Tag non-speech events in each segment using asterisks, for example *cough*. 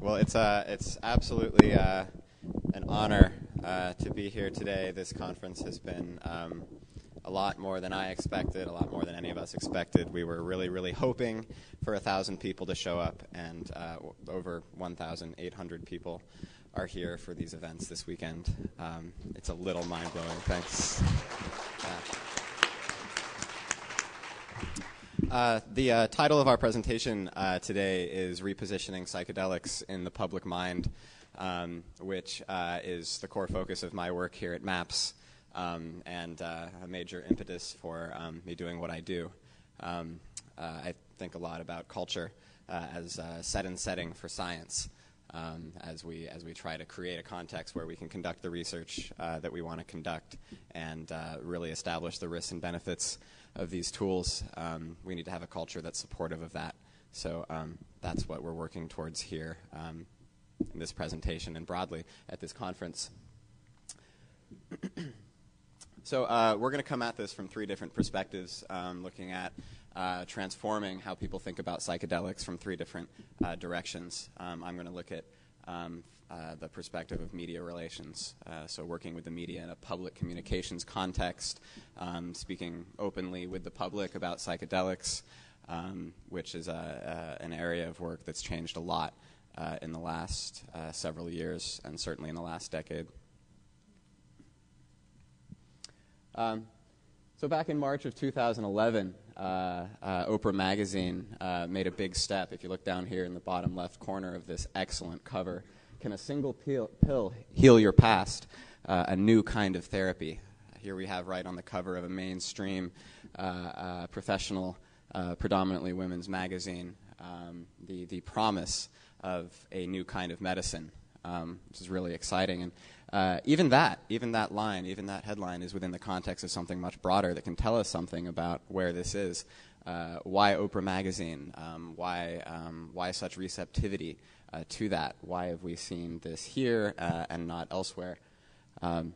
Well, it's uh, it's absolutely uh, an honor uh, to be here today. This conference has been um, a lot more than I expected, a lot more than any of us expected. We were really, really hoping for a thousand people to show up, and uh, over 1,800 people are here for these events this weekend. Um, it's a little mind blowing. Thanks. Uh, the uh, title of our presentation uh, today is Repositioning Psychedelics in the Public Mind, um, which uh, is the core focus of my work here at MAPS um, and uh, a major impetus for um, me doing what I do. Um, I think a lot about culture as set and setting for science. Um, as we as we try to create a context where we can conduct the research that we want to conduct and really establish the risks and benefits of these tools, um, we need to have a culture that's supportive of that. So um, that's what we're working towards here um, in this presentation and broadly at this conference. so uh, we're going to come at this from three different perspectives, um, looking at uh, transforming how people think about psychedelics from three different uh, directions. Um, I'm going to look at um, uh, the perspective of media relations. Uh, so, working with the media in a public communications context, um, speaking openly with the public about psychedelics, um, which is a, a, an area of work that's changed a lot uh, in the last uh, several years and certainly in the last decade. Um, so, back in March of 2011, uh, uh, Oprah Magazine made a big step. If you look down here in the bottom left corner of this excellent cover, can a single pill, pill heal your past? Uh, a new kind of therapy. Here we have right on the cover of a mainstream uh, uh, professional, uh, predominantly women's magazine, um, the, the promise of a new kind of medicine, um, which is really exciting. And uh, even that, even that line, even that headline is within the context of something much broader that can tell us something about where this is. Uh, why Oprah Magazine? Um, why, um, why such receptivity? uh, to that. Why have we seen this here uh, and not elsewhere? Um,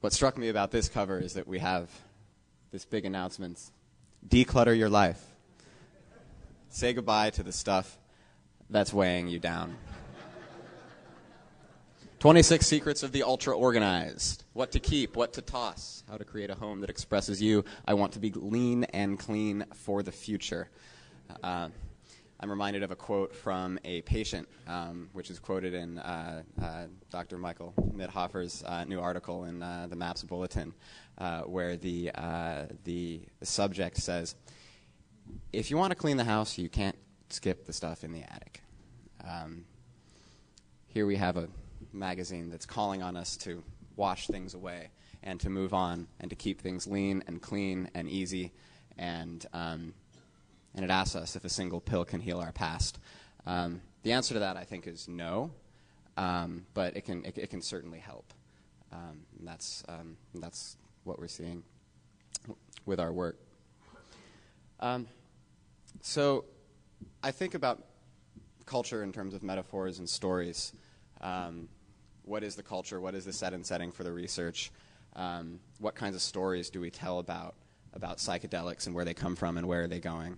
what struck me about this cover is that we have this big announcement declutter your life. Say goodbye to the stuff that's weighing you down. 26 secrets of the ultra organized. What to keep, what to toss, how to create a home that expresses you. I want to be lean and clean for the future. Uh, I'm reminded of a quote from a patient, um, which is quoted in uh, uh, Dr. Michael Mithoefer's uh, new article in uh, the MAPS Bulletin, uh, where the, the subject says, If you want to clean the house, you can't skip the stuff in the attic. Um, here we have a magazine that's calling on us to wash things away and to move on and to keep things lean and clean and easy and um, and it asks us if a single pill can heal our past. Um, the answer to that, I think, is no, um, but it can, it, it, can certainly help. Um, that's, um, that's what we're seeing with our work. Um, so I think about culture in terms of metaphors and stories. Um, what is the culture? What is the set and setting for the research? what kinds of stories do we tell about, about psychedelics and where they come from and where are they going?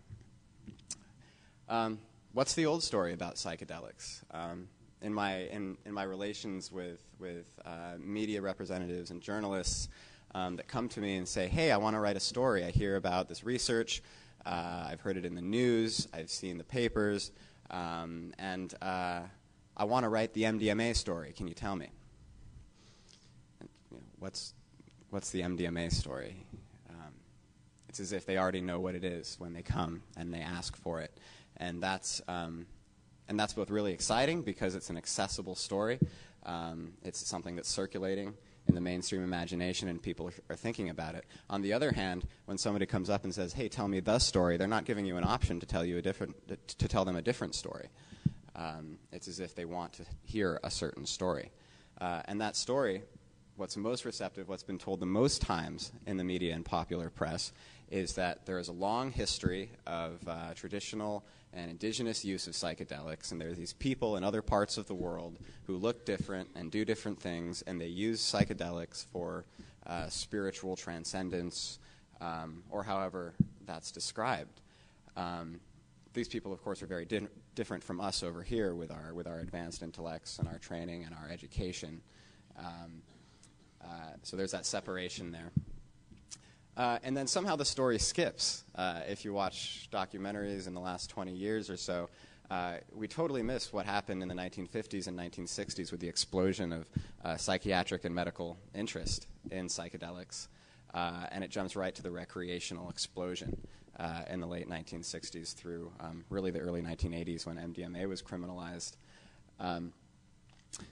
Um, what's the old story about psychedelics? Um, in my in, in my relations with with uh, media representatives and journalists um, that come to me and say, "Hey, I want to write a story. I hear about this research. Uh, I've heard it in the news. I've seen the papers, um, and uh, I want to write the MDMA story. Can you tell me?" You know, what's what's the MDMA story? Um, it's as if they already know what it is when they come and they ask for it and that's um, and that's both really exciting because it's an accessible story. Um, it's something that's circulating in the mainstream imagination and people are thinking about it. On the other hand, when somebody comes up and says, "Hey, tell me the story," they're not giving you an option to tell you a different to tell them a different story. Um, it's as if they want to hear a certain story, uh, and that story, what's most receptive, what's been told the most times in the media and popular press, is that there is a long history of uh, traditional and indigenous use of psychedelics, and there are these people in other parts of the world who look different and do different things, and they use psychedelics for uh, spiritual transcendence, um, or however that's described. Um, these people, of course, are very di- different from us over here with our, with our advanced intellects and our training and our education. Um, uh, so there's that separation there. Uh, and then somehow the story skips. Uh, if you watch documentaries in the last 20 years or so, uh, we totally miss what happened in the 1950s and 1960s with the explosion of uh, psychiatric and medical interest in psychedelics. Uh, and it jumps right to the recreational explosion uh, in the late 1960s through um, really the early 1980s when MDMA was criminalized. Um,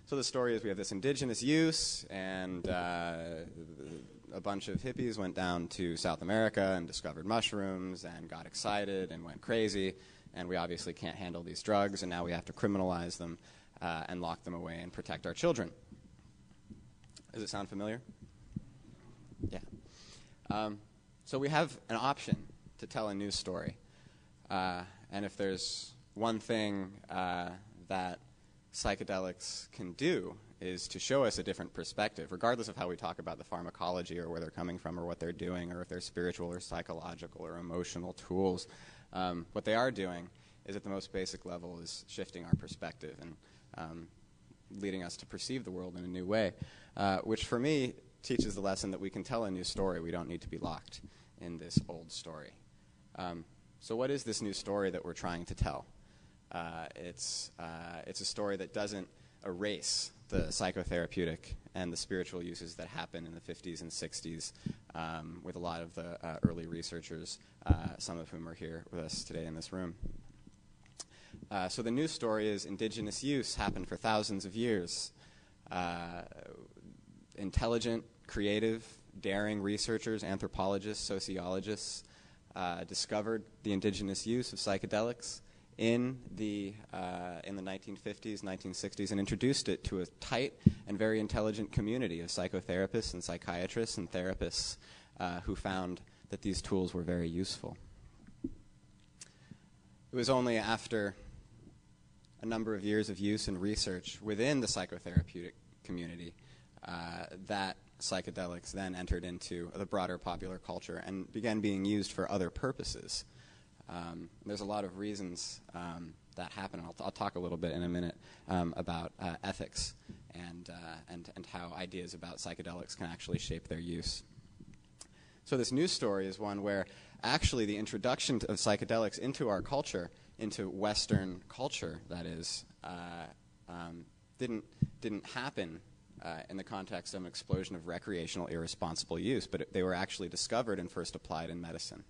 so the story is we have this indigenous use, and uh, a bunch of hippies went down to South America and discovered mushrooms and got excited and went crazy. And we obviously can't handle these drugs, and now we have to criminalize them uh, and lock them away and protect our children. Does it sound familiar? Yeah. Um, so we have an option to tell a new story. Uh, and if there's one thing uh, that psychedelics can do is to show us a different perspective, regardless of how we talk about the pharmacology or where they're coming from or what they're doing or if they're spiritual or psychological or emotional tools. Um, what they are doing is at the most basic level is shifting our perspective and um, leading us to perceive the world in a new way, uh, which for me teaches the lesson that we can tell a new story. We don't need to be locked in this old story. Um, so, what is this new story that we're trying to tell? Uh, it's, uh, it's a story that doesn't erase the psychotherapeutic and the spiritual uses that happened in the 50s and 60s um, with a lot of the uh, early researchers, uh, some of whom are here with us today in this room. Uh, so the new story is indigenous use happened for thousands of years. Uh, intelligent, creative, daring researchers, anthropologists, sociologists uh, discovered the indigenous use of psychedelics in the, uh, in the 1950s, 1960s, and introduced it to a tight and very intelligent community of psychotherapists and psychiatrists and therapists uh, who found that these tools were very useful. It was only after a number of years of use and research within the psychotherapeutic community uh, that psychedelics then entered into the broader popular culture and began being used for other purposes. Um, there's a lot of reasons um, that happen. I'll, I'll, talk a little bit in a minute um, about uh, ethics and, uh, and, and how ideas about psychedelics can actually shape their use. So, this news story is one where actually the introduction of psychedelics into our culture, into Western culture, that is, uh, um, didn't, didn't happen uh, in the context of an explosion of recreational irresponsible use, but they were actually discovered and first applied in medicine.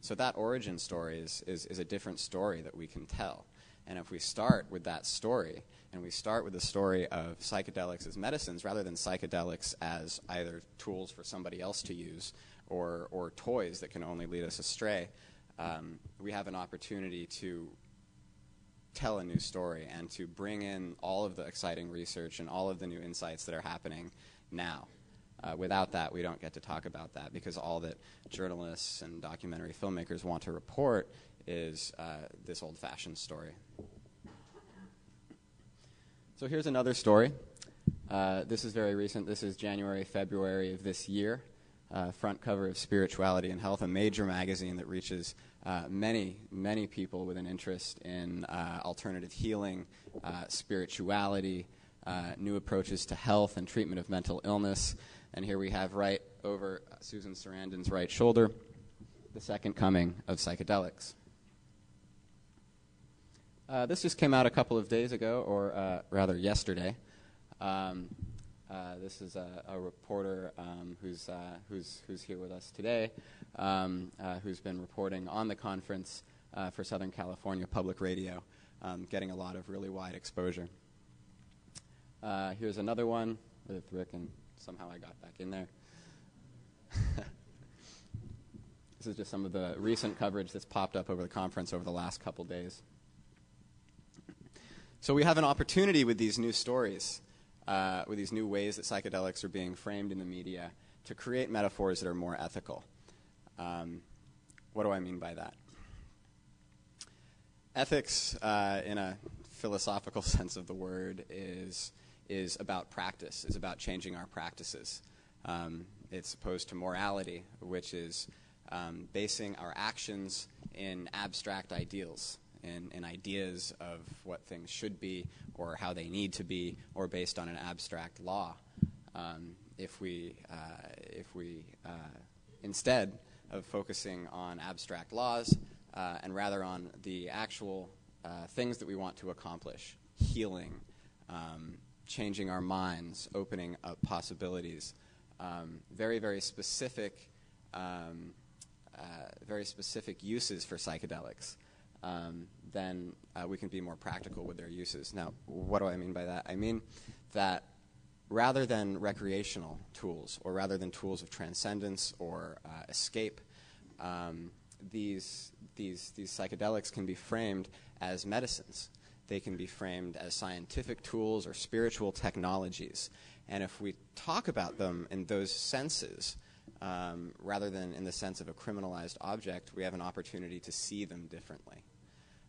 So that origin story is, is, is a different story that we can tell. And if we start with that story, and we start with the story of psychedelics as medicines rather than psychedelics as either tools for somebody else to use or, or toys that can only lead us astray, um, we have an opportunity to tell a new story and to bring in all of the exciting research and all of the new insights that are happening now. Uh, without that, we don't get to talk about that because all that journalists and documentary filmmakers want to report is uh, this old fashioned story. So here's another story. Uh, this is very recent. This is January, February of this year. Uh, front cover of Spirituality and Health, a major magazine that reaches uh, many, many people with an interest in uh, alternative healing, spirituality, new approaches to health and treatment of mental illness. And here we have right over Susan Sarandon's right shoulder the second coming of psychedelics. Uh, this just came out a couple of days ago, or uh, rather yesterday. Um, uh, this is a, a reporter um, who's, uh, who's, who's here with us today, um, uh, who's been reporting on the conference uh, for Southern California Public Radio, um, getting a lot of really wide exposure. here's another one with Rick and somehow I got back in there. *laughs* this is just some of the recent coverage that's popped up over the conference over the last couple days. So we have an opportunity with these new stories, uh, with these new ways that psychedelics are being framed in the media, to create metaphors that are more ethical. Um, what do I mean by that? Ethics, uh, in a philosophical *laughs* sense of the word, is is about practice, is about changing our practices. Um, it's opposed to morality, which is um, basing our actions in abstract ideals, in, in ideas of what things should be or how they need to be, or based on an abstract law. Um, if we, uh, if we uh, instead of focusing on abstract laws uh, and rather on the actual uh, things that we want to accomplish, healing, um, changing our minds, opening up possibilities, um, very, very specific, um, uh, very specific uses for psychedelics, um, then uh, we can be more practical with their uses. Now, what do I mean by that? I mean that rather than recreational tools, or rather than tools of transcendence or uh, escape, um, these, these, these psychedelics can be framed as medicines. They can be framed as scientific tools or spiritual technologies. And if we talk about them in those senses, um, rather than in the sense of a criminalized object, we have an opportunity to see them differently.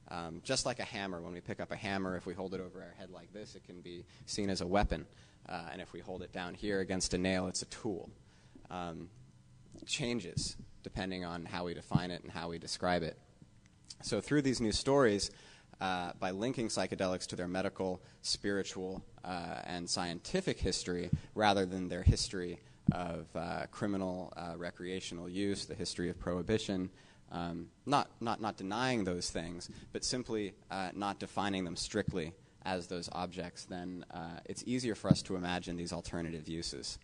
Um, just like a hammer, when we pick up a hammer, if we hold it over our head like this, it can be seen as a weapon. Uh, and if we hold it down here against a nail, it's a tool. Um, changes depending on how we define it and how we describe it. So, through these new stories, uh, by linking psychedelics to their medical, spiritual, uh, and scientific history rather than their history of uh, criminal uh, recreational use, the history of prohibition, um, not, not, not denying those things, but simply uh, not defining them strictly as those objects, then uh, it's easier for us to imagine these alternative uses.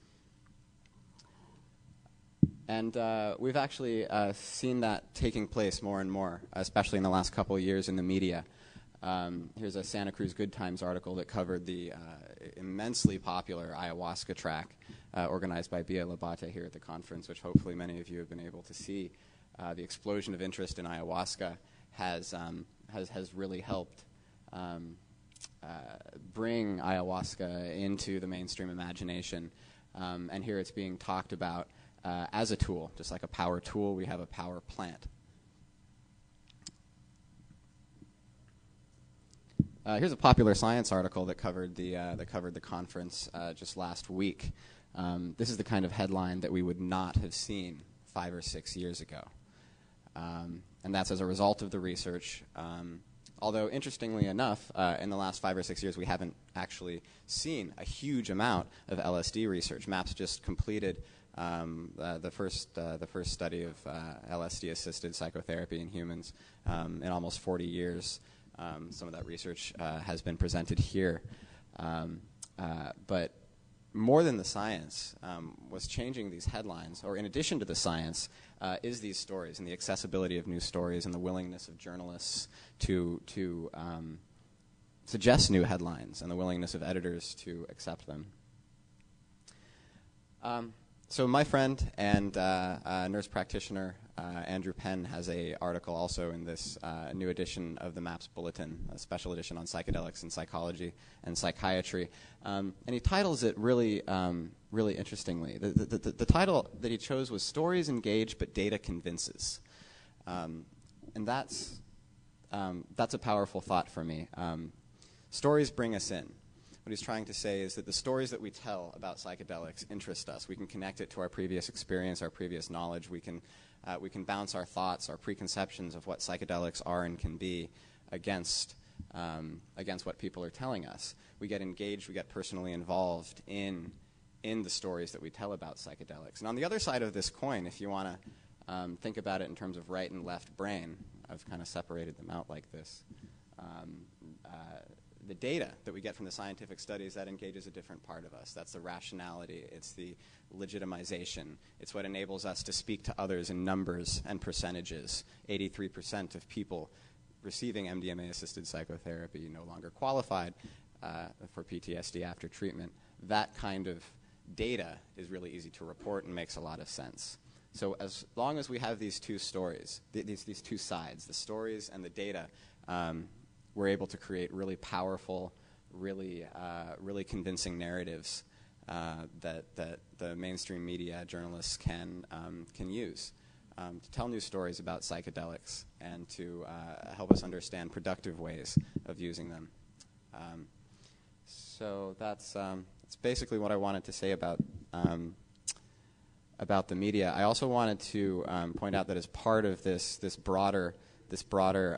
And uh, we've actually uh, seen that taking place more and more, especially in the last couple of years in the media. Um, here's a Santa Cruz Good Times article that covered the uh, immensely popular ayahuasca track uh, organized by Bia Labate here at the conference, which hopefully many of you have been able to see. Uh, the explosion of interest in ayahuasca has, um, has, has really helped um, uh, bring ayahuasca into the mainstream imagination. Um, and here it's being talked about uh, as a tool. Just like a power tool, we have a power plant. Uh, here's a popular science article that covered the, uh, that covered the conference uh, just last week. Um, this is the kind of headline that we would not have seen five or six years ago. Um, and that's as a result of the research. Um, although, interestingly enough, uh, in the last five or six years, we haven't actually seen a huge amount of LSD research. MAPS just completed um, uh, the first uh, the first study of uh, LSD-assisted psychotherapy in humans um, in almost 40 years. Um, some of that research uh, has been presented here, um, uh, but more than the science um, was changing these headlines, or in addition to the science, uh, is these stories and the accessibility of new stories and the willingness of journalists to to um, suggest new headlines and the willingness of editors to accept them. Um, so my friend and uh, uh, nurse practitioner uh, Andrew Penn has a article also in this uh, new edition of the MAPS Bulletin, a special edition on psychedelics and psychology and psychiatry, um, and he titles it really, um, really interestingly. The, the, the, the, title that he chose was "Stories Engage, but Data Convinces," um, and that's um, that's a powerful thought for me. Um, stories bring us in. What he's trying to say is that the stories that we tell about psychedelics interest us. We can connect it to our previous experience, our previous knowledge. We can, uh, we can bounce our thoughts, our preconceptions of what psychedelics are and can be against, um, against what people are telling us. We get engaged, we get personally involved in, in the stories that we tell about psychedelics. And on the other side of this coin, if you want to um, think about it in terms of right and left brain, I've kind of separated them out like this. Um, uh, the data that we get from the scientific studies that engages a different part of us. That's the rationality, it's the legitimization, it's what enables us to speak to others in numbers and percentages. 83% of people receiving MDMA assisted psychotherapy no longer qualified uh, for PTSD after treatment. That kind of data is really easy to report and makes a lot of sense. So, as long as we have these two stories, th- these, these two sides, the stories and the data, um, we're able to create really powerful, really, uh, really convincing narratives uh, that, that the mainstream media journalists can, um, can use um, to tell new stories about psychedelics and to uh, help us understand productive ways of using them. Um, so that's, um, that's basically what I wanted to say about, um, about the media. I also wanted to um, point out that as part of this this broader this broader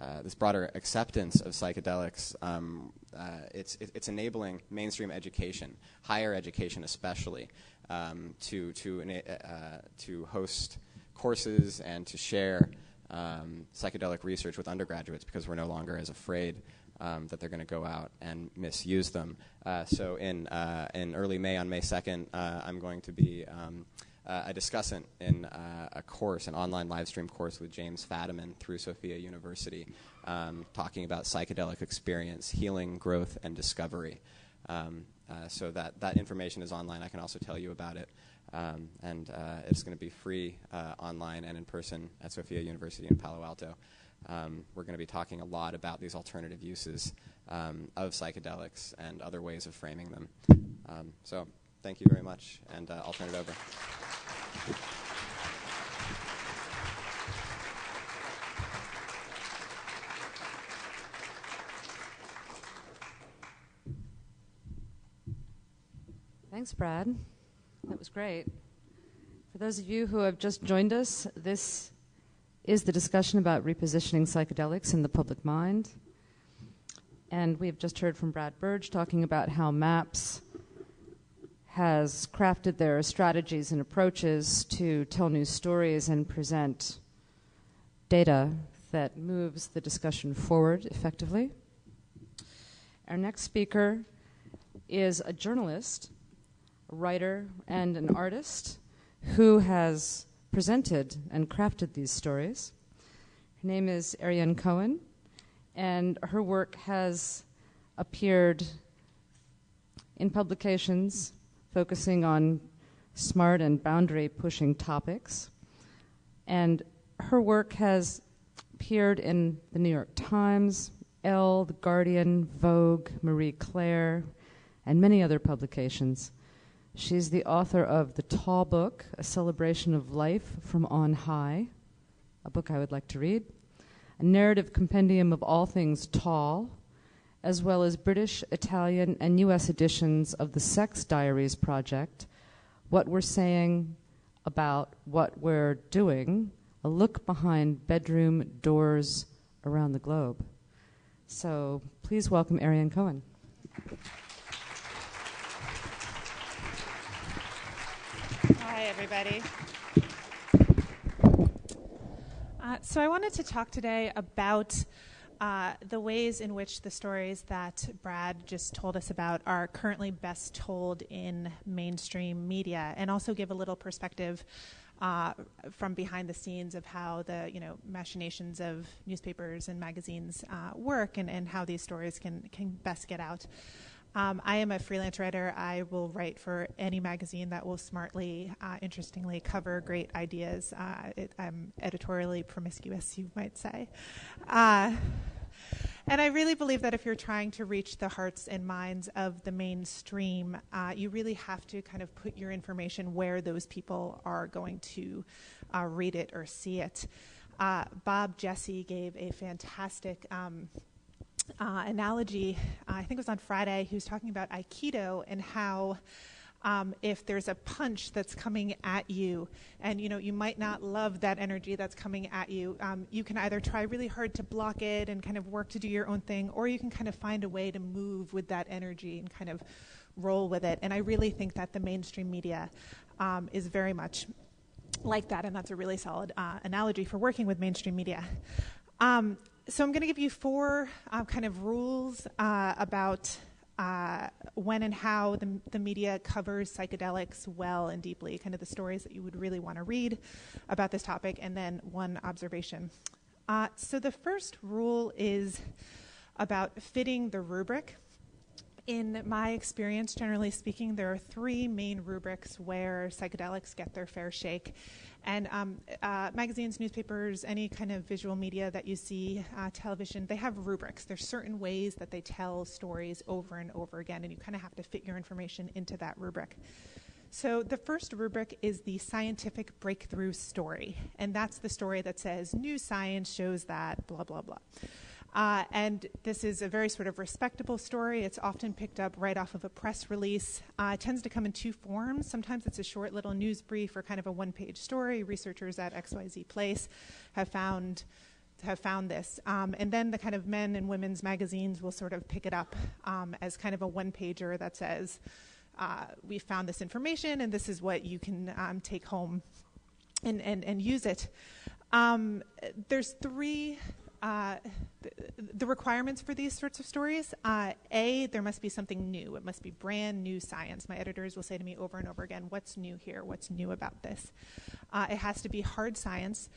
uh, this broader acceptance of psychedelics, um, uh, it's, it's enabling mainstream education, higher education especially, um, to, to, uh, to host courses and to share um, psychedelic research with undergraduates because we're no longer as afraid um, that they're going to go out and misuse them. Uh, so in, uh, in early May, on May 2nd, uh, I'm going to be um, uh, a discussant in uh, a course, an online live stream course with James Fadiman through Sophia University, um, talking about psychedelic experience, healing, growth, and discovery. Um, uh, so that, that information is online. I can also tell you about it. Um, and it's going to be free online and in person at Sophia University in Palo Alto. Um, we're going to be talking a lot about these alternative uses um, of psychedelics and other ways of framing them. Um, so, thank you very much, and uh, I'll turn it over. Thanks, Brad. That was great. For those of you who have just joined us, this is the discussion about repositioning psychedelics in the public mind. And we have just heard from Brad Burge talking about how MAPS has crafted their strategies and approaches to tell new stories and present data that moves the discussion forward effectively. Our next speaker is a journalist, a writer, and an artist who has presented and crafted these stories. Her name is Arianne Cohen, and her work has appeared in publications focusing on smart and boundary pushing topics. And her work has appeared in the New York Times, Elle, The Guardian, Vogue, Marie Claire, and many other publications. She's the author of The Tall Book, A Celebration of Life from On High, a book I would like to read, a narrative compendium of all things tall, as well as British, Italian, and U.S. editions of the Sex Diaries Project, What We're Saying About What We're Doing, a look behind bedroom doors around the globe. So please welcome Arianne Cohen. Hi, everybody. Uh, so, I wanted to talk today about uh, the ways in which the stories that Brad just told us about are currently best told in mainstream media, and also give a little perspective uh, from behind the scenes of how the you know machinations of newspapers and magazines uh, work, and, and how these stories can can best get out. Um, I am a freelance writer. I will write for any magazine that will smartly, uh, interestingly cover great ideas. Uh, it, I'm editorially promiscuous, you might say. Uh, and I really believe that if you're trying to reach the hearts and minds of the mainstream, uh, you really have to kind of put your information where those people are going to uh, read it or see it. Uh, Bob Jesse gave a fantastic um, uh, analogy, uh, I think it was on Friday, he was talking about Aikido and how. Um, if there's a punch that's coming at you and you know you might not love that energy that's coming at you um, you can either try really hard to block it and kind of work to do your own thing or you can kind of find a way to move with that energy and kind of roll with it and i really think that the mainstream media um, is very much like that and that's a really solid uh, analogy for working with mainstream media um, so I'm going to give you four uh, kind of rules uh, about uh, when and how the, the, media covers psychedelics well and deeply, kind of the stories that you would really want to read about this topic, and then one observation. Uh, so the first rule is about fitting the rubric. In my experience, generally speaking, there are three main rubrics where psychedelics get their fair shake. And um, uh, magazines, newspapers, any kind of visual media that you see, uh, television, they have rubrics. There's certain ways that they tell stories over and over again, and you kind of have to fit your information into that rubric. So, the first rubric is the scientific breakthrough story, and that's the story that says new science shows that, blah, blah, blah. Uh, and this is a very sort of respectable story. It's often picked up right off of a press release. Uh, it tends to come in two forms. Sometimes it's a short little news brief or kind of a one page story. Researchers at XYZ Place have found have found this. Um, and then the kind of men and women's magazines will sort of pick it up um, as kind of a one pager that says, uh, we found this information and this is what you can um, take home and, and, and use it. Um, there's three uh, the requirements for these sorts of stories uh, a there must be something new it must be brand new science my editors will say to me over and over again what's new here what's new about this uh, it has to be hard science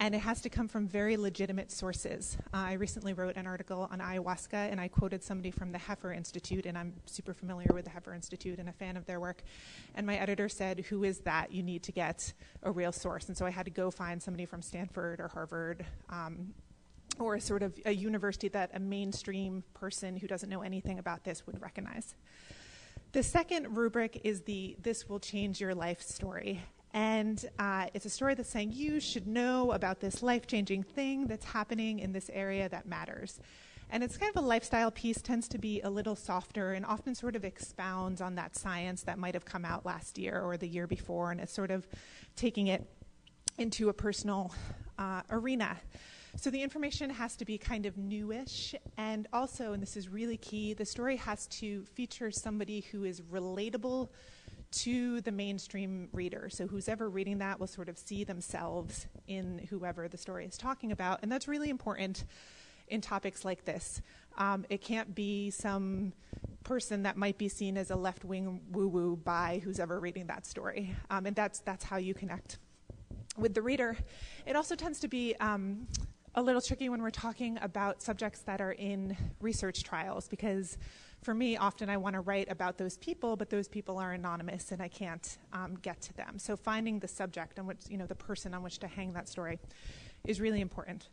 and it has to come from very legitimate sources. Uh, I recently wrote an article on ayahuasca, and I quoted somebody from the Heffter Institute, and I'm super familiar with the Heffter Institute and a fan of their work. And my editor said, Who is that? You need to get a real source. And so I had to go find somebody from Stanford or Harvard. Um, or a sort of a university that a mainstream person who doesn't know anything about this would recognize. The second rubric is the This Will Change Your Life story. And uh, it's a story that's saying you should know about this life changing thing that's happening in this area that matters. And it's kind of a lifestyle piece, tends to be a little softer and often sort of expounds on that science that might have come out last year or the year before, and it's sort of taking it into a personal uh, arena. So the information has to be kind of newish, and also, and this is really key, the story has to feature somebody who is relatable to the mainstream reader. So who's ever reading that will sort of see themselves in whoever the story is talking about. And that's really important in topics like this. Um, it can't be some person that might be seen as a left wing woo woo by who's ever reading that story. Um, and that's, that's how you connect with the reader. It also tends to be um, a little tricky when we're talking about subjects that are in research trials because for me, often I want to write about those people, but those people are anonymous and I can't um, get to them. So finding the subject on which, you know, the person on which to hang that story is really important.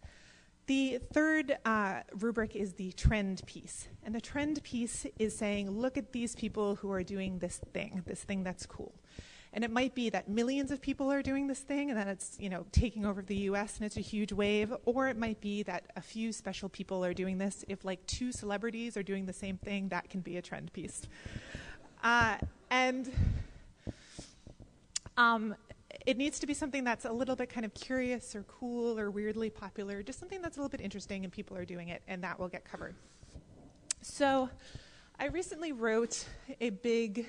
The third uh, rubric is the trend piece. And the trend piece is saying, look at these people who are doing this thing, this thing that's cool. And it might be that millions of people are doing this thing and that it's, you know, taking over the US and it's a huge wave, or it might be that a few special people are doing this. If like two celebrities are doing the same thing, that can be a trend piece. Uh, and um, it needs to be something that's a little bit kind of curious or cool or weirdly popular, just something that's a little bit interesting and people are doing it, and that will get covered. So, I recently wrote a big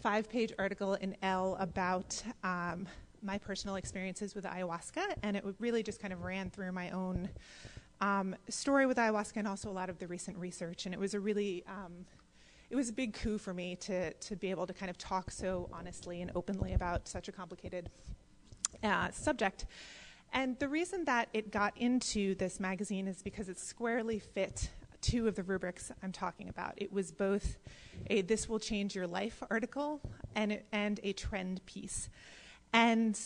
five page article in Elle about um, my personal experiences with ayahuasca, and it really just kind of ran through my own um, story with ayahuasca and also a lot of the recent research. And it was a really um, it was a big coup for me to to be able to kind of talk so honestly and openly about such a complicated uh, subject. And the reason that it got into this magazine is because it squarely fit two of the rubrics I'm talking about. It was both a This Will Change Your Life article and, and a trend piece. And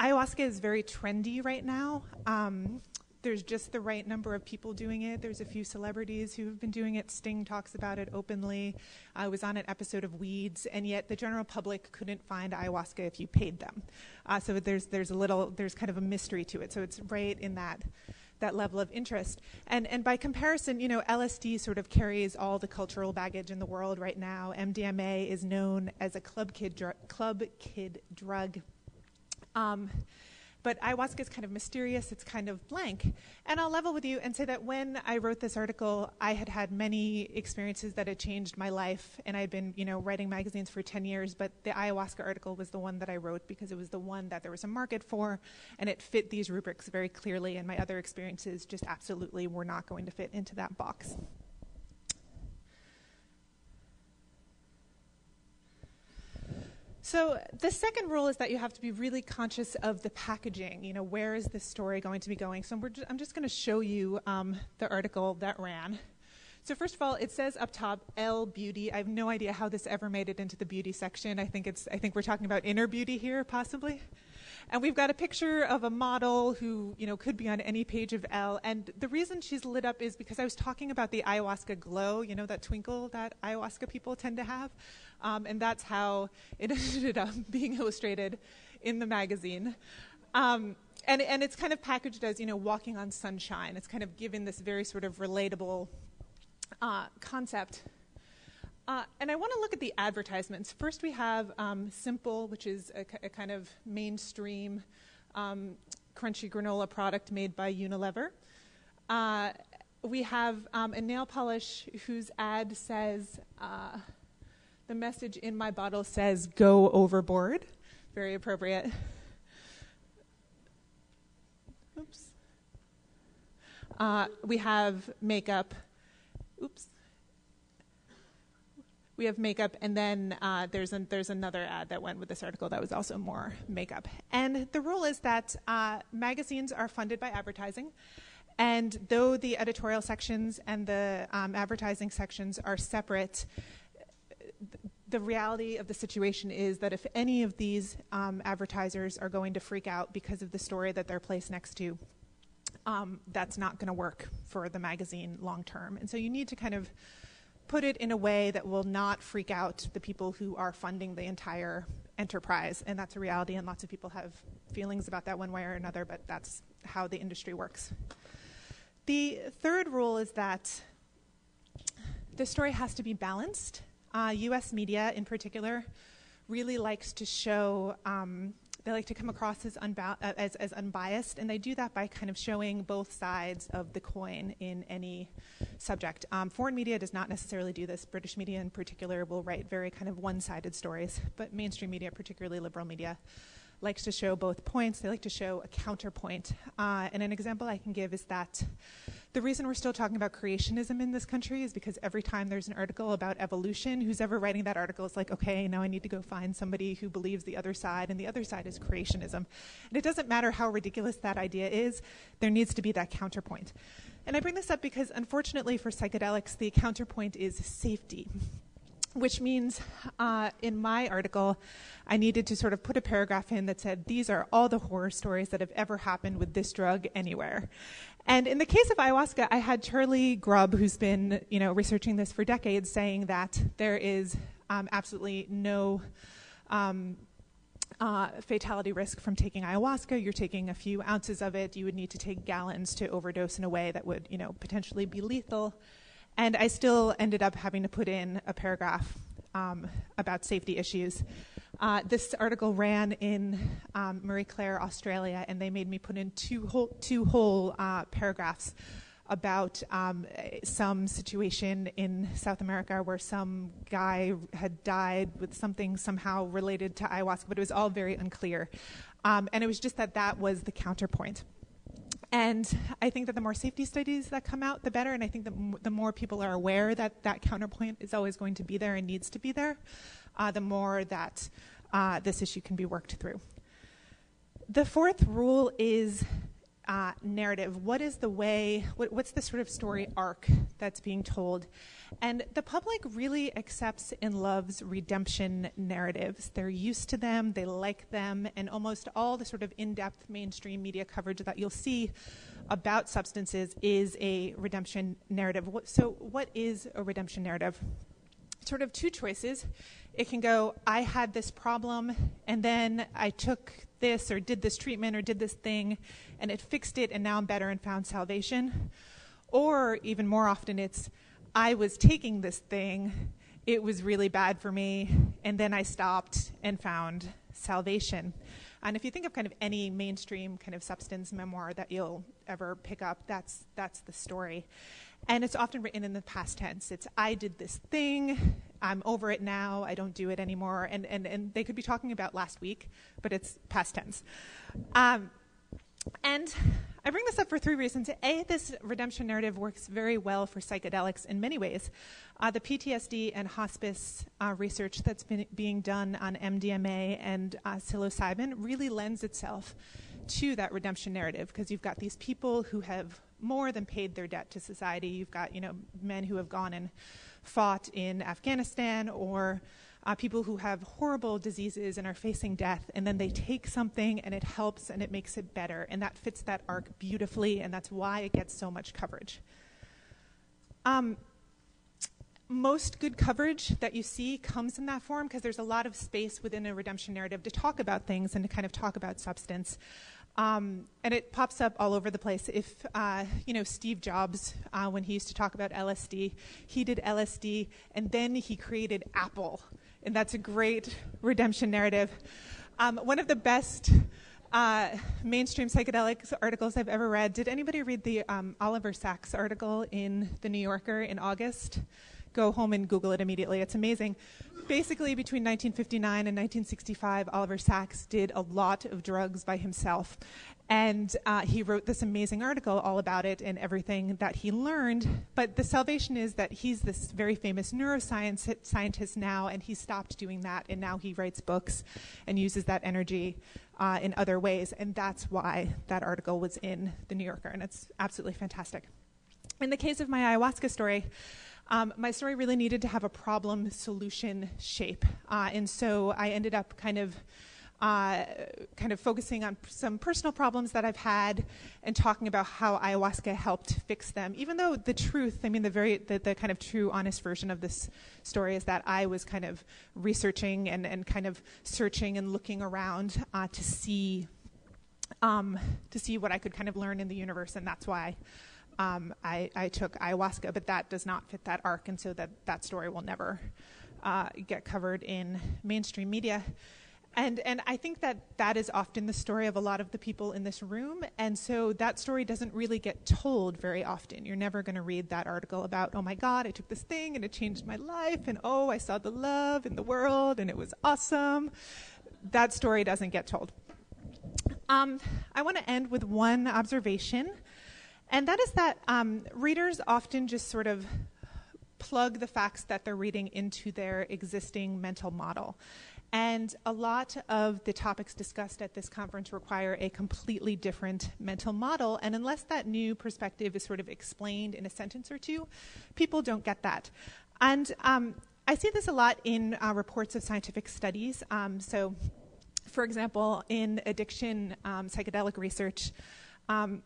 ayahuasca is very trendy right now. Um, there's just the right number of people doing it. There's a few celebrities who have been doing it. Sting talks about it openly. I was on an episode of Weeds, and yet the general public couldn't find ayahuasca if you paid them. Uh, so there's there's a little there's kind of a mystery to it. So it's right in that that level of interest. And and by comparison, you know, LSD sort of carries all the cultural baggage in the world right now. MDMA is known as a club kid dr- club kid drug. Um, but ayahuasca is kind of mysterious, it's kind of blank. And I'll level with you and say that when I wrote this article, I had had many experiences that had changed my life, and I'd been, you know, writing magazines for 10 years, but the ayahuasca article was the one that I wrote because it was the one that there was a market for, and it fit these rubrics very clearly, and my other experiences just absolutely were not going to fit into that box. So the second rule is that you have to be really conscious of the packaging. You know, where is this story going to be going? So just, I'm just going to show you um, the article that ran. So first of all, it says up top Elle Beauty. I have no idea how this ever made it into the beauty section. I think it's I think we're talking about inner beauty here, possibly. And we've got a picture of a model who, you know, could be on any page of Elle. And the reason she's lit up is because I was talking about the ayahuasca glow, you know, that twinkle that ayahuasca people tend to have. Um, and that's how it *laughs* ended up being illustrated in the magazine. Um, and, and it's kind of packaged as, you know, walking on sunshine. It's kind of given this very sort of relatable uh, concept. Uh, and I want to look at the advertisements. First, we have um, Simple, which is a, a kind of mainstream um, crunchy granola product made by Unilever. Uh, we have um, a nail polish whose ad says, uh, the message in my bottle says, go overboard. Very appropriate. Oops. Uh, we have makeup. Oops. We have makeup, and then uh, there's an, there's another ad that went with this article that was also more makeup. And the rule is that uh, magazines are funded by advertising, and though the editorial sections and the um, advertising sections are separate, the reality of the situation is that if any of these um, advertisers are going to freak out because of the story that they're placed next to, um, that's not going to work for the magazine long term. And so you need to kind of put it in a way that will not freak out the people who are funding the entire enterprise. And that's a reality, and lots of people have feelings about that one way or another, but that's how the industry works. The third rule is that the story has to be balanced uh, US media, in particular, really likes to show, um, they like to come across as, uh, as, as, unbiased, and they do that by kind of showing both sides of the coin in any subject. Um, foreign media does not necessarily do this. British media, in particular, will write very kind of one sided stories, but mainstream media, particularly liberal media, likes to show both points. They like to show a counterpoint. Uh, and an example I can give is that the reason we're still talking about creationism in this country is because every time there's an article about evolution, who's ever writing that article is like, okay, now I need to go find somebody who believes the other side, and the other side is creationism. And it doesn't matter how ridiculous that idea is, there needs to be that counterpoint. And I bring this up because, unfortunately, for psychedelics, the counterpoint is safety which means uh, in my article, I needed to sort of put a paragraph in that said, These are all the horror stories that have ever happened with this drug anywhere. And in the case of ayahuasca, I had Charlie Grob, who's been you know, researching this for decades, saying that there is um, absolutely no um, uh, fatality risk from taking ayahuasca. You're taking a few ounces of it. You would need to take gallons to overdose in a way that would you know, potentially be lethal. And I still ended up having to put in a paragraph um, about safety issues. Uh, this article ran in um, Marie Claire, Australia, and they made me put in two whole, two whole uh, paragraphs about um, some situation in South America where some guy had died with something somehow related to ayahuasca, but it was all very unclear. Um, and it was just that that was the counterpoint. And I think that the more safety studies that come out, the better. And I think the, m- the more people are aware that that counterpoint is always going to be there and needs to be there, uh, the more that uh, this issue can be worked through. The fourth rule is uh, narrative. What is the way, what, what's the sort of story arc that's being told? And the public really accepts and loves redemption narratives. They're used to them, they like them, and almost all the sort of in depth mainstream media coverage that you'll see about substances is a redemption narrative. So, what is a redemption narrative? Sort of two choices. It can go, I had this problem, and then I took this or did this treatment or did this thing, and it fixed it, and now I'm better and found salvation. Or even more often, it's, I was taking this thing, it was really bad for me, and then I stopped and found salvation. And if you think of kind of any mainstream kind of substance memoir that you'll ever pick up, that's that's the story. And it's often written in the past tense. It's I did this thing, I'm over it now, I don't do it anymore. And and, and they could be talking about last week, but it's past tense. Um, and I bring this up for three reasons. A, this redemption narrative works very well for psychedelics in many ways. Uh, the PTSD and hospice uh, research that's been being done on MDMA and uh, psilocybin really lends itself to that redemption narrative because you've got these people who have more than paid their debt to society. You've got you know men who have gone and fought in Afghanistan or uh, people who have horrible diseases and are facing death, and then they take something and it helps and it makes it better. And that fits that arc beautifully, and that's why it gets so much coverage. Um, most good coverage that you see comes in that form because there's a lot of space within a redemption narrative to talk about things and to kind of talk about substance. Um, and it pops up all over the place. If, uh, you know, Steve Jobs, uh, when he used to talk about LSD, he did LSD and then he created Apple. And that's a great redemption narrative. Um, one of the best uh, mainstream psychedelics articles I've ever read. Did anybody read the um, Oliver Sacks article in The New Yorker in August? Go home and Google it immediately. It's amazing basically, between 1959 and 1965, Oliver Sacks did a lot of drugs by himself. And uh, he wrote this amazing article all about it and everything that he learned. But the salvation is that he's this very famous neuroscience scientist now, and he stopped doing that, and now he writes books and uses that energy uh, in other ways. And that's why that article was in the New Yorker, and it's absolutely fantastic. In the case of my ayahuasca story, um, my story really needed to have a problem solution shape. Uh, and so I ended up kind of. Uh, kind of focusing on some personal problems that I've had and talking about how ayahuasca helped fix them. Even though the truth, I mean, the very, the, the kind of true, honest version of this story is that I was kind of researching and, and kind of searching and looking around uh, to see, um, to see what I could kind of learn in the universe, and that's why um, I, I, took ayahuasca, but that does not fit that arc, and so that, that story will never uh, get covered in mainstream media. And, and I think that that is often the story of a lot of the people in this room. And so that story doesn't really get told very often. You're never going to read that article about, oh my God, I took this thing and it changed my life. And oh, I saw the love in the world and it was awesome. That story doesn't get told. Um, I want to end with one observation and that is that um, readers often just sort of plug the facts that they're reading into their existing mental model. And a lot of the topics discussed at this conference require a completely different mental model. And unless that new perspective is sort of explained in a sentence or two, people don't get that. And um, I see this a lot in uh, reports of scientific studies. Um, so, for example, in addiction um, psychedelic research, um,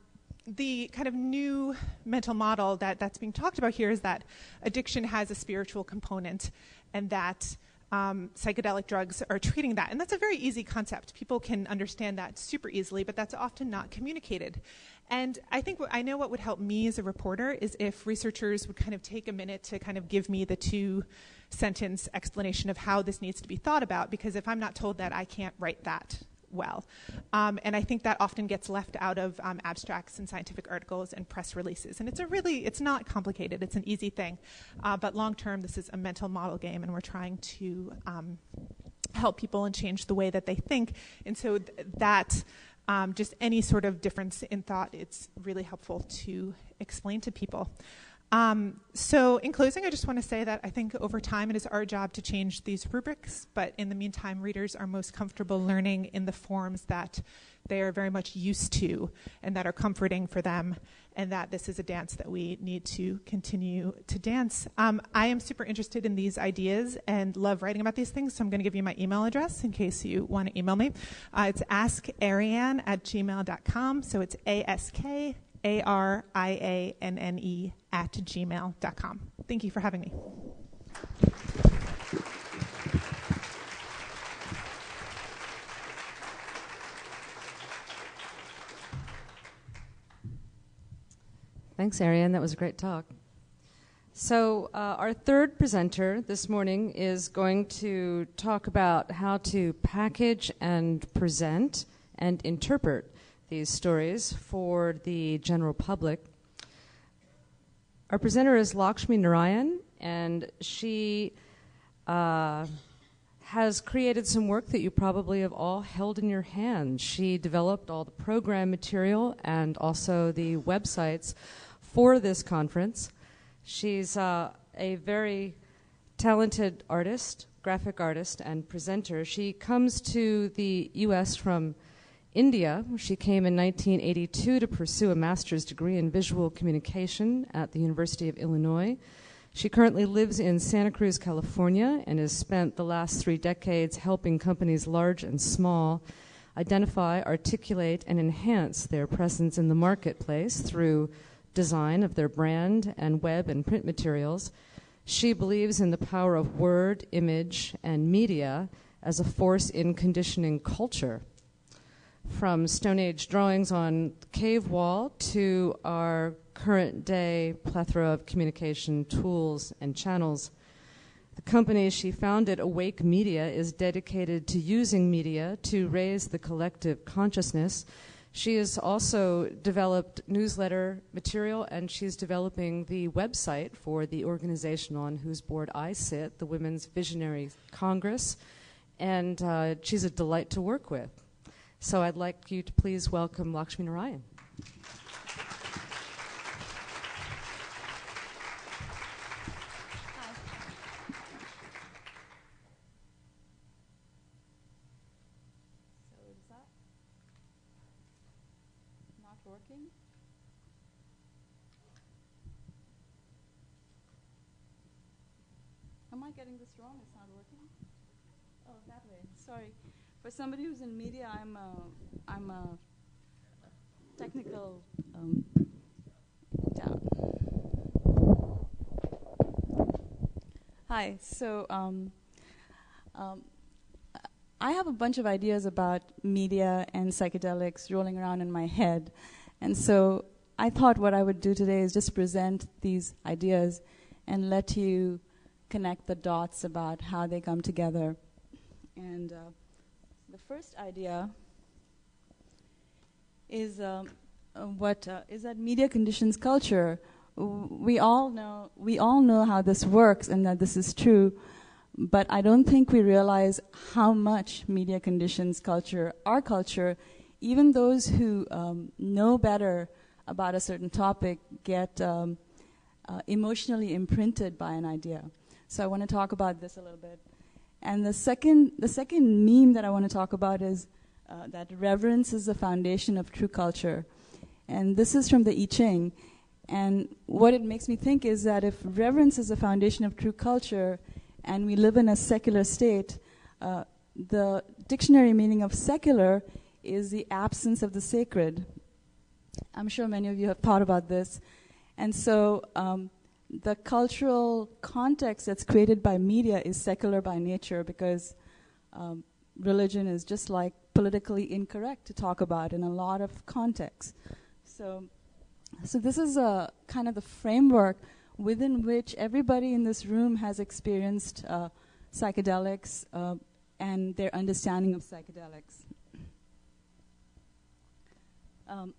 the kind of new mental model that, that's being talked about here is that addiction has a spiritual component and that um, psychedelic drugs are treating that. And that's a very easy concept. People can understand that super easily, but that's often not communicated. And I think I know what would help me as a reporter is if researchers would kind of take a minute to kind of give me the two sentence explanation of how this needs to be thought about, because if I'm not told that, I can't write that well. Um, and I think that often gets left out of um, abstracts and scientific articles and press releases. And it's a really, it's not complicated, it's an easy thing. Uh, but long term, this is a mental model game, and we're trying to um, help people and change the way that they think. And so th- that, um, just any sort of difference in thought, it's really helpful to explain to people. Um, so, in closing, I just want to say that I think over time it is our job to change these rubrics, but in the meantime, readers are most comfortable learning in the forms that they are very much used to and that are comforting for them, and that this is a dance that we need to continue to dance. Um, I am super interested in these ideas and love writing about these things, so I'm going to give you my email address in case you want to email me. Uh, it's askarianne at gmail.com, so it's A S K a R I A N N E at gmail.com. Thank you for having me. Thanks, Arianne. That was a great talk. So, uh, our third presenter this morning is going to talk about how to package and present and interpret these stories for the general public. Our presenter is Lakshmi Narayan, and she uh, has created some work that you probably have all held in your hands. She developed all the program material and also the websites for this conference. She's uh, a very talented artist, graphic artist, and presenter. She comes to the U.S. from India, she came in 1982 to pursue a master's degree in visual communication at the University of Illinois. She currently lives in Santa Cruz, California, and has spent the last three decades helping companies large and small identify, articulate, and enhance their presence in the marketplace through design of their brand and web and print materials. She believes in the power of word, image, and media as a force in conditioning culture. From Stone Age drawings on cave wall to our current day plethora of communication tools and channels. The company she founded, Awake Media, is dedicated to using media to raise the collective consciousness. She has also developed newsletter material and she's developing the website for the organization on whose board I sit, the Women's Visionary Congress. And uh, she's a delight to work with. So I'd like you to please welcome Lakshmi Narayan. So, is that not working? Am I getting this wrong? It's not working? Oh, that way. Sorry. For somebody who's in media, I'm a, I'm a technical um, down. Hi. So um, um, I have a bunch of ideas about media and psychedelics rolling around in my head. And so I thought what I would do today is just present these ideas and let you connect the dots about how they come together. And uh, first idea is um, uh, what uh, is that media conditions culture. We all know we all know how this works and that this is true, but I don't think we realize how much media conditions culture, our culture, even those who um, know better about a certain topic get um, uh, emotionally imprinted by an idea. So I want to talk about this a little bit. And the second, the second meme that I want to talk about is uh, that reverence is the foundation of true culture. And this is from the I Ching. And what it makes me think is that if reverence is the foundation of true culture, and we live in a secular state, uh, the dictionary meaning of secular is the absence of the sacred. I'm sure many of you have thought about this. And so um, the cultural context that's created by media is secular by nature because um, religion is just like politically incorrect to talk about in a lot of contexts. So, so this is a kind of the framework within which everybody in this room has experienced uh, psychedelics uh, and their understanding of psychedelics. Um,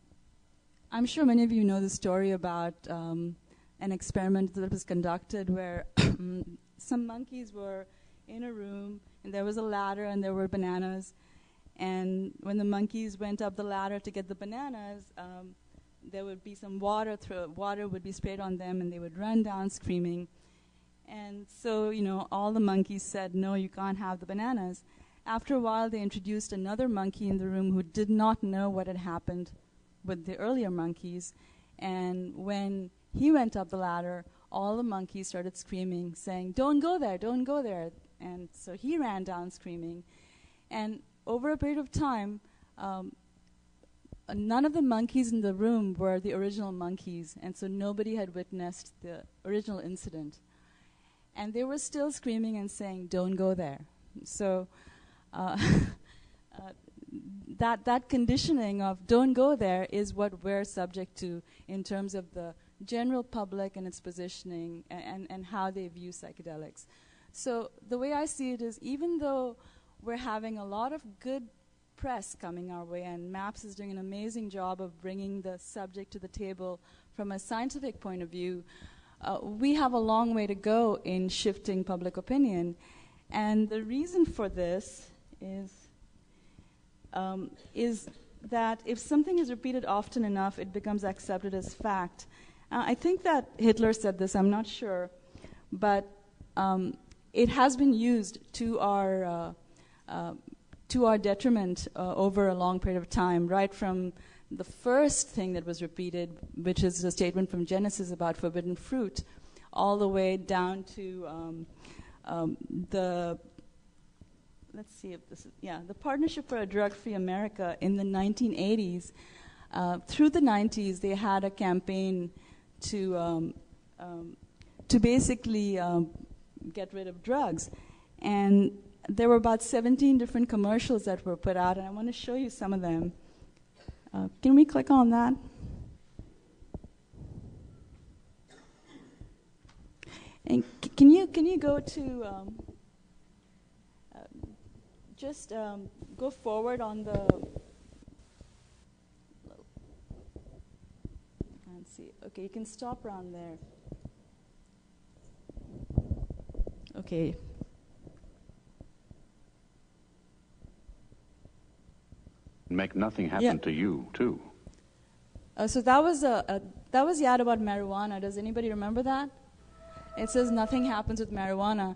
I'm sure many of you know the story about um, an experiment that was conducted where *clears throat* some monkeys were in a room and there was a ladder and there were bananas. And when the monkeys went up the ladder to get the bananas, um, there would be some water, through, water would be sprayed on them and they would run down screaming. And so, you know, all the monkeys said, no, you can't have the bananas. After a while, they introduced another monkey in the room who did not know what had happened with the earlier monkeys. And when he went up the ladder, all the monkeys started screaming, saying, Don't go there, don't go there. And so he ran down screaming. And over a period of time, um, none of the monkeys in the room were the original monkeys, and so nobody had witnessed the original incident. And they were still screaming and saying, Don't go there. So uh, *laughs* uh, that, that conditioning of don't go there is what we're subject to in terms of the general public and its positioning and, and, and how they view psychedelics. So the way I see it is even though we're having a lot of good press coming our way, and MAPS is doing an amazing job of bringing the subject to the table from a scientific point of view. Uh, we have a long way to go in shifting public opinion. And the reason for this is, um, is that if something is repeated often enough, it becomes accepted as fact. Uh, I think that Hitler said this, I'm not sure, but um, it has been used to our, uh, uh, to our detriment uh, over a long period of time, right from the first thing that was repeated, which is a statement from Genesis about forbidden fruit, all the way down to um, um, the let's see if this is, yeah, the Partnership for a Drug Free America in the 1980s. Uh, through the 90s, they had a campaign to, um, um, to basically um, get rid of drugs. And there were about 17 different commercials that were put out, and I want to show you some of them. Uh, can we click on that? And c- can you can you go to um, uh, just um, go forward on the? I can't see. Okay, you can stop around there. Okay. Make nothing happen Yeah. to you, too. Uh, so that was a, a that was the ad about marijuana. Does anybody remember that? It says nothing happens with marijuana,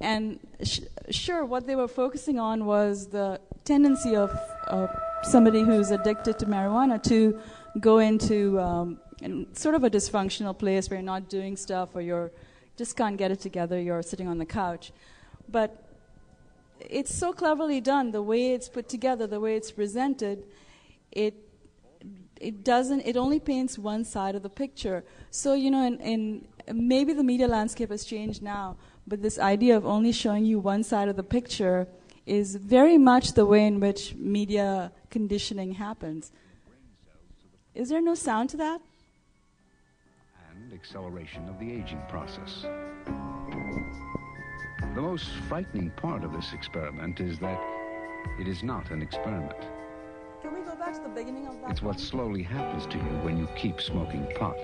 and sh- sure, what they were focusing on was the tendency of uh, somebody who's addicted to marijuana to go into um, in sort of a dysfunctional place where you're not doing stuff or you're just can't get it together. You're sitting on the couch, but it's so cleverly done. The way it's put together, the way it's presented, it it doesn't it only paints one side of the picture so you know in, in maybe the media landscape has changed now but this idea of only showing you one side of the picture is very much the way in which media conditioning happens is there no sound to that acceleration of the aging process. The most frightening part of this experiment is that it is not an experiment. can we go back to the beginning of that It's what slowly happens to you when you keep smoking pot.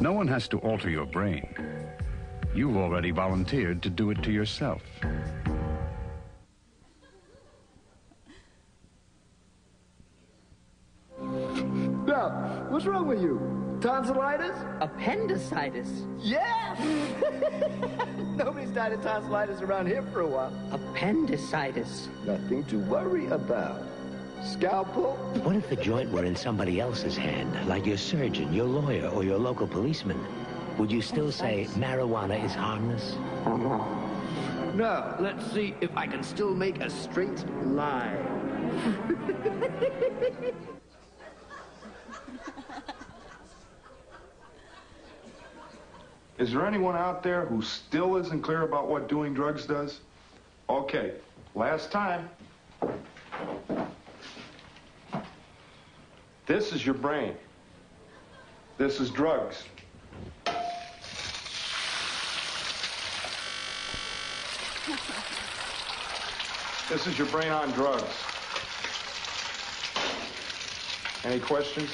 No one has to alter your brain. You've already volunteered to do it to yourself. Now, what's wrong with you? Tonsillitis? Appendicitis. Yeah! *laughs* Nobody's died of tonsillitis around here for a while. Appendicitis. Nothing to worry about. Scalpel? What if the joint were in somebody else's hand, like your surgeon, your lawyer, or your local policeman? Would you still say marijuana is harmless? No, Now, let's see if I can still make a straight line. *laughs* Is there anyone out there who still isn't clear about what doing drugs does? Okay, last time. This is your brain. This is drugs. This is your brain on drugs. Any questions?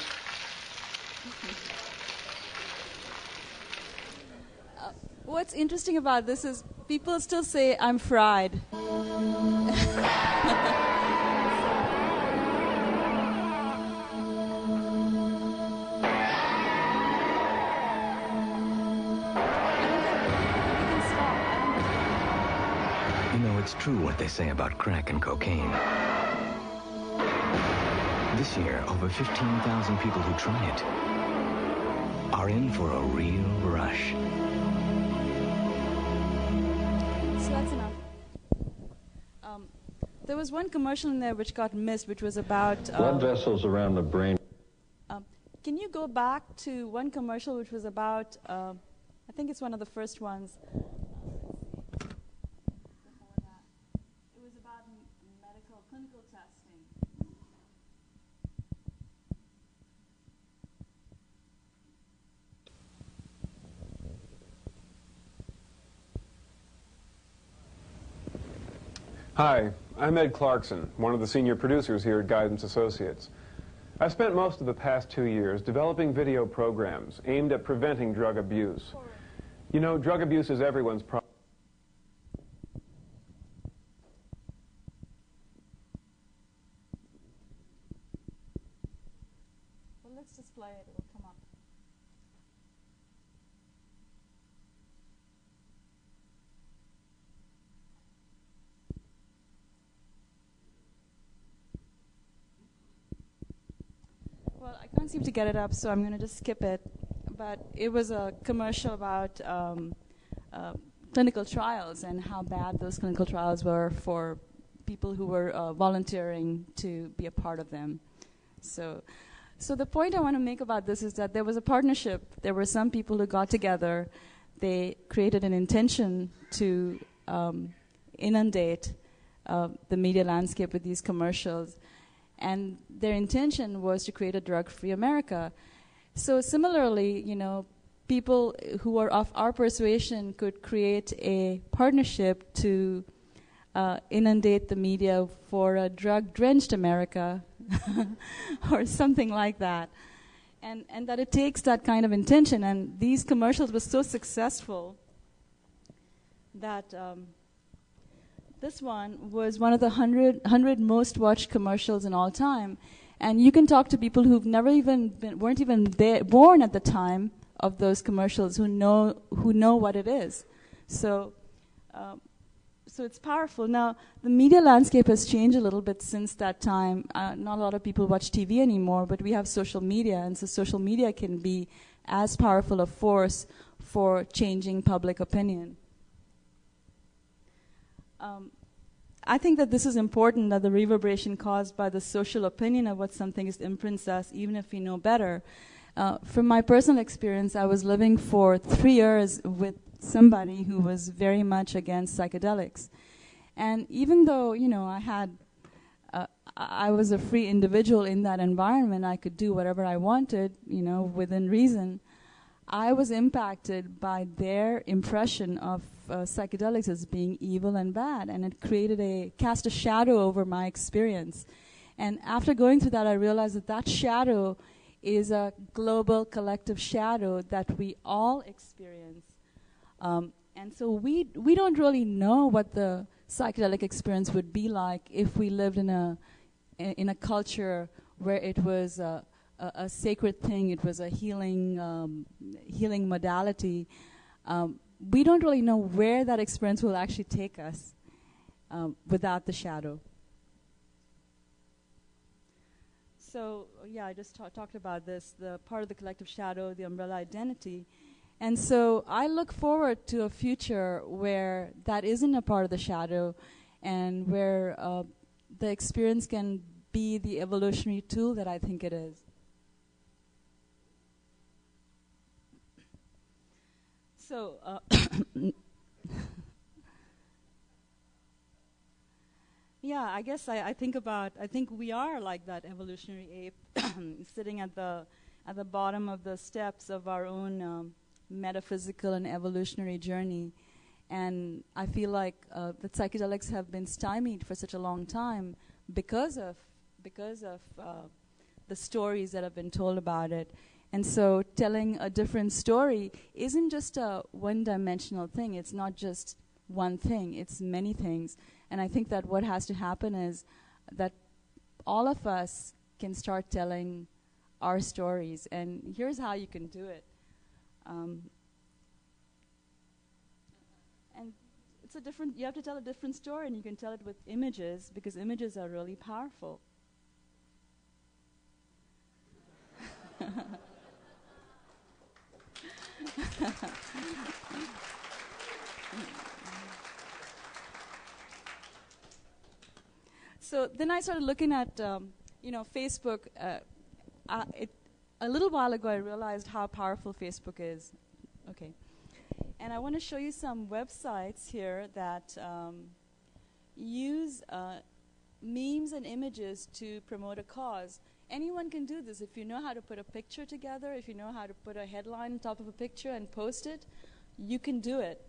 What's interesting about this is people still say i'm fried You know, it's true what they say about crack and cocaine. This year, over 15,000 people who try it are in for a real rush. So that's enough. Um, there was one commercial in there which got missed, which was about. Blood um, vessels around the brain. um, can you go back to one commercial which was about? um I think it's one of the first ones. Before that. It was about m- medical clinical testing. Hi, I'm Ed Clarkson, one of the senior producers here at Guidance Associates. I've spent most of the past two years developing video programs aimed at preventing drug abuse. You know, drug abuse is everyone's problem. Well, let's just play it. It'll come up. Well, I can't seem to get it up, so I'm going to just skip it. But it was a commercial about um, uh, clinical trials and how bad those clinical trials were for people who were uh, volunteering to be a part of them. So So the point I want to make about this is that there was a partnership. There were some people who got together. They created an intention to um, inundate uh, the media landscape with these commercials, and their intention was to create a drug-free America. So similarly, you know, people who are of our persuasion could create a partnership to uh, inundate the media for a drug-drenched America *laughs* or something like that. And, and that it takes that kind of intention. And these commercials were so successful that um, this one was one of the 100, 100 most watched commercials in all time. And you can talk to people who've never even been, weren't even there, born at the time of those commercials who know, who know what it is. So, um, so it's powerful. Now, the media landscape has changed a little bit since that time. Uh, not a lot of people watch TV anymore, but we have social media, and so social media can be as powerful a force for changing public opinion. Um, I think that this is important that the reverberation caused by the social opinion of what something is imprints us, even if we know better. Uh, from my personal experience, I was living for three years with somebody who was very much against psychedelics. And even though, you know, I had, uh, I was a free individual in that environment, I could do whatever I wanted, you know, within reason. I was impacted by their impression of uh, psychedelics as being evil and bad, and it created a cast a shadow over my experience. And after going through that, I realized that that shadow is a global collective shadow that we all experience. Um, and so we we don't really know what the psychedelic experience would be like if we lived in a in a culture where it was a, a, a sacred thing, it was a healing um, healing modality. Um, we don't really know where that experience will actually take us um, without the shadow. So yeah, I just ta- talked about this, the part of the collective shadow, the umbrella identity. And so I look forward to a future where that isn't a part of the shadow and where uh, the experience can be the evolutionary tool that I think it is. So, uh, *coughs* yeah, I guess I, I, think about, I think we are like that evolutionary ape *coughs* sitting at the, at the bottom of the steps of our own um, metaphysical and evolutionary journey. And I feel like uh, the psychedelics have been stymied for such a long time because of, because of uh, the stories that have been told about it. And so telling a different story isn't just a one dimensional thing, it's not just one thing, it's many things. And I think that what has to happen is that all of us can start telling our stories. And here's how you can do it. Um, and it's a different, you have to tell a different story, and you can tell it with images because images are really powerful. So then I started looking at, um, you know, Facebook. Uh, uh, it, a little while ago, I realized how powerful Facebook is. Okay. And I want to show you some websites here that um, use uh, memes and images to promote a cause. Anyone can do this. If you know how to put a picture together, if you know how to put a headline on top of a picture and post it, you can do it.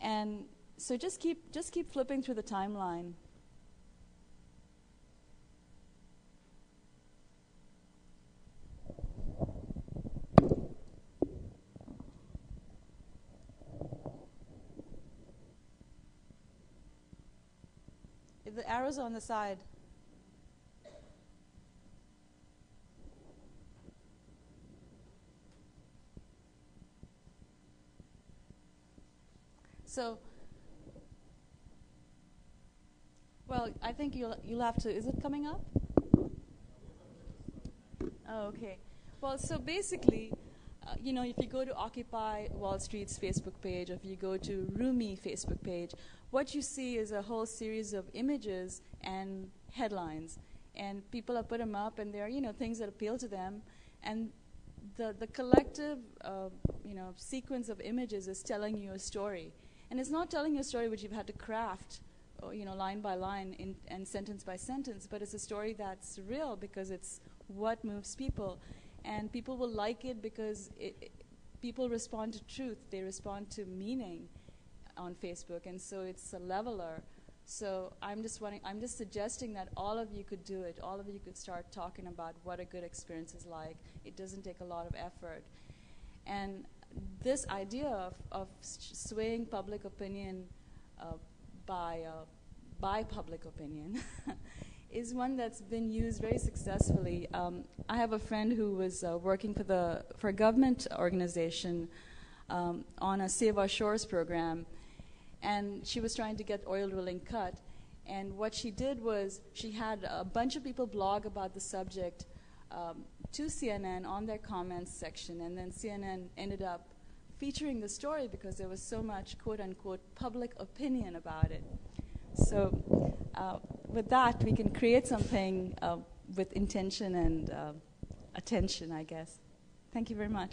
And so just keep just keep flipping through the timeline. The arrows are on the side. So, well, I think you'll you'll have to. Is it coming up? Oh, okay. Well, so basically, uh, you know, if you go to Occupy Wall Street's Facebook page, or if you go to Rumi Facebook page, what you see is a whole series of images and headlines. and people have put them up, and they're you know things that appeal to them, and the the collective uh, you know sequence of images is telling you a story, and it's not telling you a story which you've had to craft, you know, line by line in, and sentence by sentence, but it's a story that's real because it's what moves people, and people will like it because it, it, people respond to truth, they respond to meaning on Facebook, and so it's a leveler. So I'm just wanting, I'm just suggesting that all of you could do it. All of you could start talking about what a good experience is like. It doesn't take a lot of effort, and this idea of, of swaying public opinion uh, by uh, by public opinion *laughs* is one that's been used very successfully. Um, I have a friend who was uh, working for the for a government organization um, on a Save Our Shores program and she was trying to get oil drilling cut. And what she did was she had a bunch of people blog about the subject um, to CNN on their comments section, and then CNN ended up featuring the story because there was so much quote unquote public opinion about it. So, uh, with that, we can create something uh, with intention and uh, attention, I guess. Thank you very much.